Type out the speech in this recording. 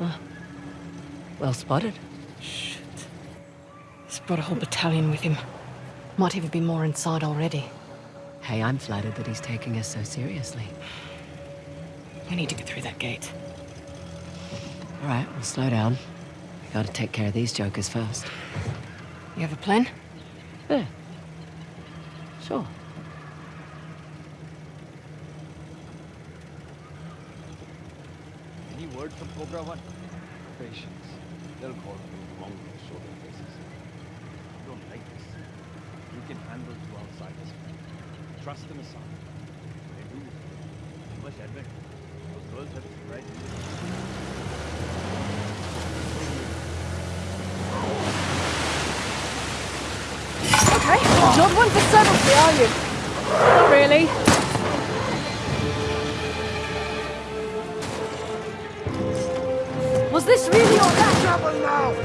Ah. Well spotted. Shit. He's brought a whole battalion with him. Might even be more inside already. Hey, I'm flattered that he's taking us so seriously. We need to get through that gate. All right, we'll slow down. We gotta take care of these jokers first. You have a plan? Yeah. Sure. Any word from Cobra One? Patience. They'll call you mongrel show their faces. You don't like this. You can handle two outsiders. Trust them aside. They do. You must admit, those girls have right. Okay, not one for subtlety, are you? Not really. Was this really all that trouble now?